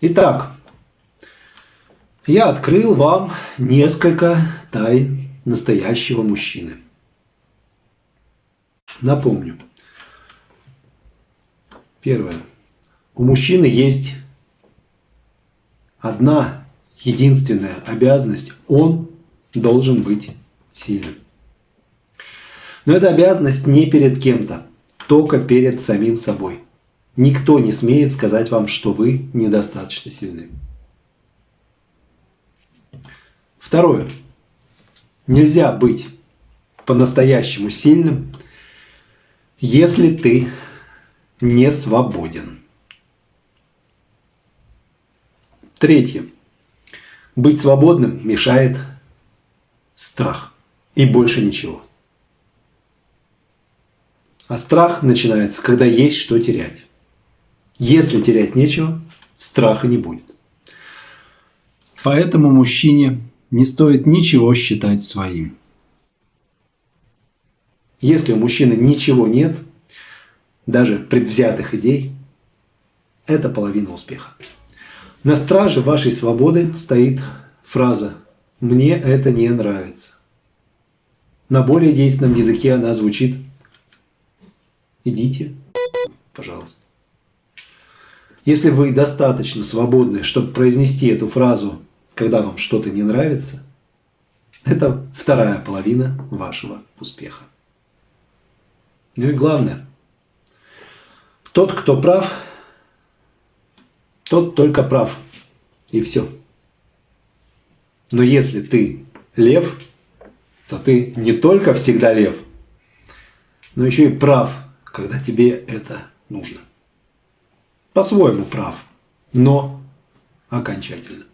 Итак, я открыл вам несколько тайн настоящего мужчины. Напомню. Первое. У мужчины есть одна единственная обязанность. Он должен быть сильным. Но эта обязанность не перед кем-то, только перед самим собой. Никто не смеет сказать вам, что вы недостаточно сильны. Второе. Нельзя быть по-настоящему сильным, если ты не свободен. Третье. Быть свободным мешает страх. И больше ничего. А страх начинается, когда есть что терять. Если терять нечего, страха не будет. Поэтому мужчине не стоит ничего считать своим. Если у мужчины ничего нет, даже предвзятых идей, это половина успеха. На страже вашей свободы стоит фраза «мне это не нравится». На более действенном языке она звучит «идите, пожалуйста». Если вы достаточно свободны, чтобы произнести эту фразу когда вам что-то не нравится, это вторая половина вашего успеха. Ну и главное, тот, кто прав, тот только прав. И все. Но если ты лев, то ты не только всегда лев, но еще и прав, когда тебе это нужно. По-своему прав, но окончательно.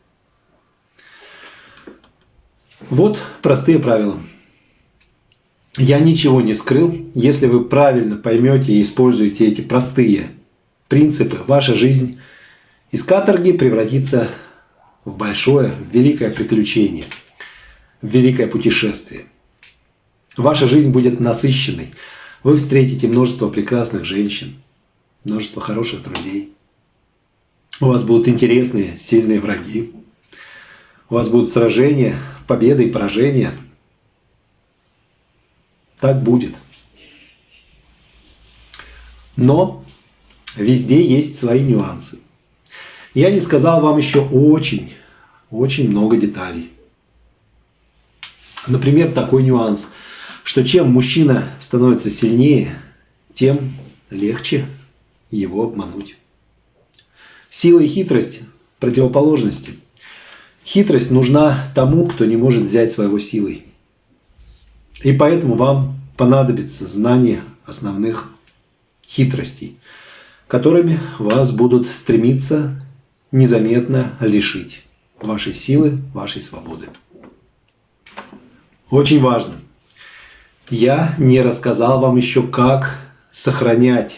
Вот простые правила. Я ничего не скрыл. Если вы правильно поймете и используете эти простые принципы, ваша жизнь из каторги превратится в большое, в великое приключение, в великое путешествие. Ваша жизнь будет насыщенной. Вы встретите множество прекрасных женщин, множество хороших друзей. У вас будут интересные, сильные враги. У вас будут сражения, победы и поражения. Так будет. Но везде есть свои нюансы. Я не сказал вам еще очень, очень много деталей. Например, такой нюанс, что чем мужчина становится сильнее, тем легче его обмануть. Сила и хитрость – противоположности – Хитрость нужна тому, кто не может взять своего силой. И поэтому вам понадобится знание основных хитростей, которыми вас будут стремиться незаметно лишить вашей силы, вашей свободы. Очень важно. Я не рассказал вам еще, как сохранять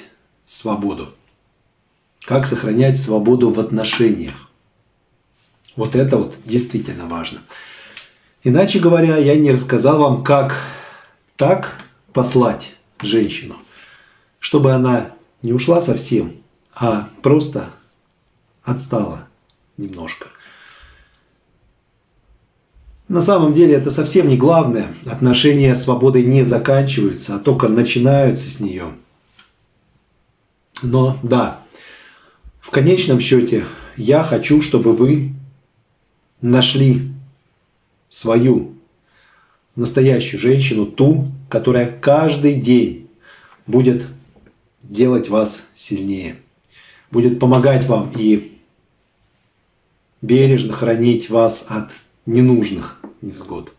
свободу. Как сохранять свободу в отношениях. Вот это вот действительно важно. Иначе говоря, я не рассказал вам, как так послать женщину, чтобы она не ушла совсем, а просто отстала немножко. На самом деле это совсем не главное. Отношения с свободой не заканчиваются, а только начинаются с нее. Но да, в конечном счете я хочу, чтобы вы нашли свою настоящую женщину, ту, которая каждый день будет делать вас сильнее, будет помогать вам и бережно хранить вас от ненужных невзгод.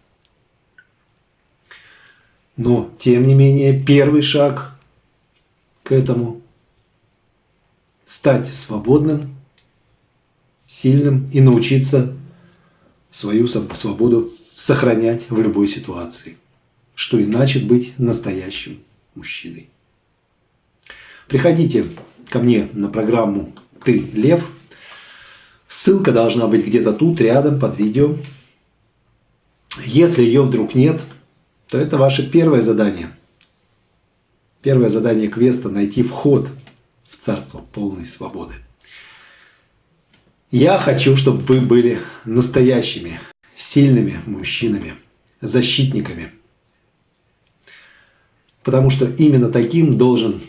Но, тем не менее, первый шаг к этому – стать свободным, сильным и научиться свою свободу сохранять в любой ситуации, что и значит быть настоящим мужчиной. Приходите ко мне на программу «Ты лев». Ссылка должна быть где-то тут, рядом, под видео. Если ее вдруг нет, то это ваше первое задание. Первое задание квеста – найти вход царство полной свободы. Я хочу, чтобы вы были настоящими, сильными мужчинами, защитниками. Потому что именно таким должен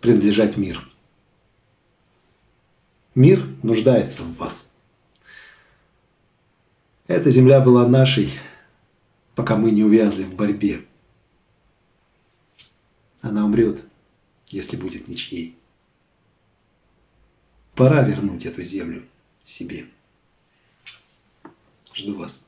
принадлежать мир. Мир нуждается в вас. Эта земля была нашей, пока мы не увязли в борьбе. Она умрет, если будет ничьей. Пора вернуть эту землю себе. Жду вас.